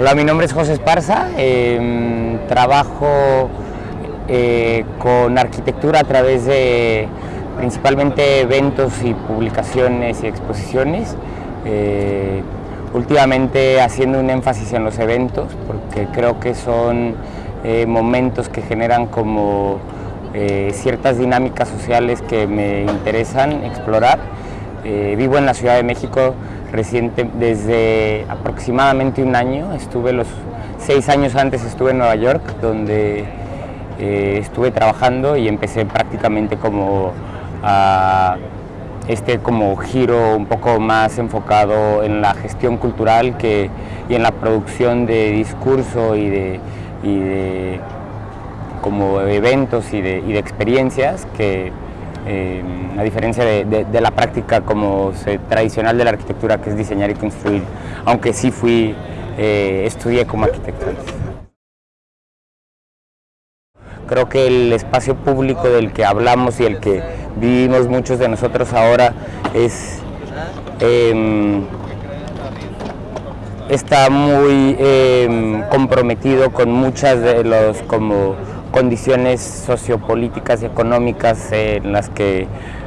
Hola, mi nombre es José Esparza, em, trabajo eh, con arquitectura a través de principalmente eventos y publicaciones y exposiciones. Eh, últimamente haciendo un énfasis en los eventos porque creo que son eh, momentos que generan como ciertas dinámicas sociales que me interesan explorar. vivo en la Ciudad de México reciente, desde aproximadamente un año, estuve los seis años antes estuve en Nueva York, donde eh, estuve trabajando y empecé prácticamente como a este como giro un poco más enfocado en la gestión cultural que, y en la producción de discurso y de, como eventos y de experiencias que eh, a diferencia de, la práctica como tradicional de la arquitectura que es diseñar y construir, aunque sí fui, eh, estudié como arquitecto. Creo que el espacio público del que hablamos y el que vivimos muchos de nosotros ahora es em, está muy em, comprometido con muchas de los como condiciones sociopolíticas y económicas en las que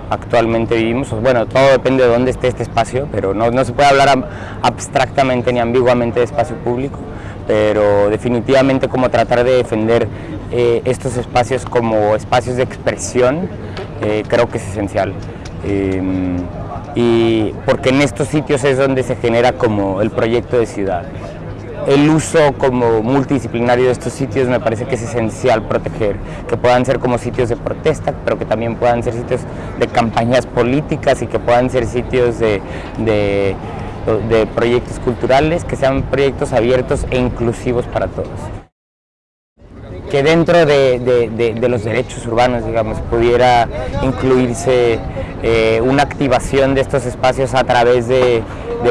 actualmente vivimos. Bueno, todo depende de dónde esté este espacio, pero no, no se puede hablar abstractamente ni ambiguamente de espacio público, pero definitivamente como tratar de defender eh, estos espacios como espacios de expresión eh, creo que es esencial. Em, y porque en estos sitios es donde se genera como el proyecto de ciudad el uso como multidisciplinario de estos sitios me parece que es esencial proteger, que puedan ser como sitios de protesta, pero que también puedan ser sitios de campañas políticas y que puedan ser sitios de, de, proyectos culturales, que sean proyectos abiertos e inclusivos para todos. Que dentro de, los derechos urbanos, digamos, pudiera incluirse eh, una activación de estos espacios a través de,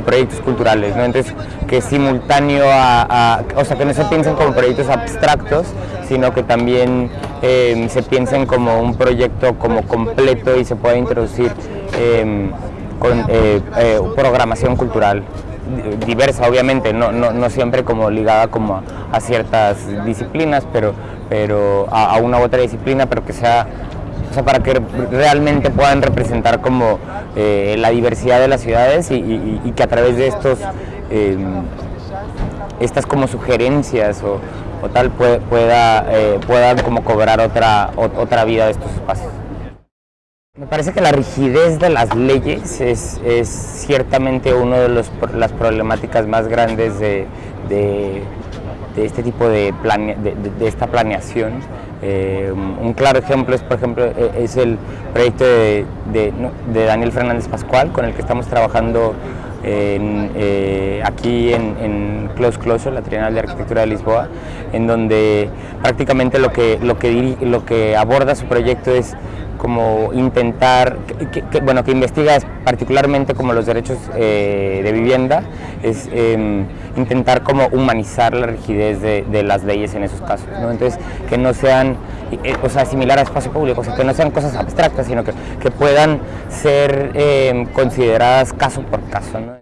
proyectos culturales. Entonces, que simultáneo a, o sea, que no se piensen como proyectos abstractos, sino que también eh, se piensen como un proyecto como completo y se pueda introducir eh, con programación cultural diversa obviamente, no, no, no, siempre como ligada como a, ciertas disciplinas, pero, pero a, una u otra disciplina, pero que sea, o sea, para que realmente puedan representar como eh, la diversidad de las ciudades y, que a través de estos, em, estas como sugerencias o, tal pueda, eh, puedan como cobrar otra, otra vida de estos espacios. Me parece que la rigidez de las leyes es, ciertamente una de las problemáticas más grandes de, este tipo de, de, esta planeación. Eh, un claro ejemplo es, por ejemplo, e, es el proyecto de, Daniel Fernández Pascual, con el que estamos trabajando eh, aquí en, en, Close Closure, la Trienal de Arquitectura de Lisboa, en donde prácticamente lo que, lo que, lo que aborda su proyecto es como intentar, que, bueno, que investiga particularmente como los derechos eh, de vivienda, es em, intentar como humanizar la rigidez de, las leyes en esos casos, ¿no? Entonces, que no sean, eh, o sea, similar a espacio público, o sea, que no sean cosas abstractas, sino que, que puedan ser em, consideradas caso por caso, ¿no?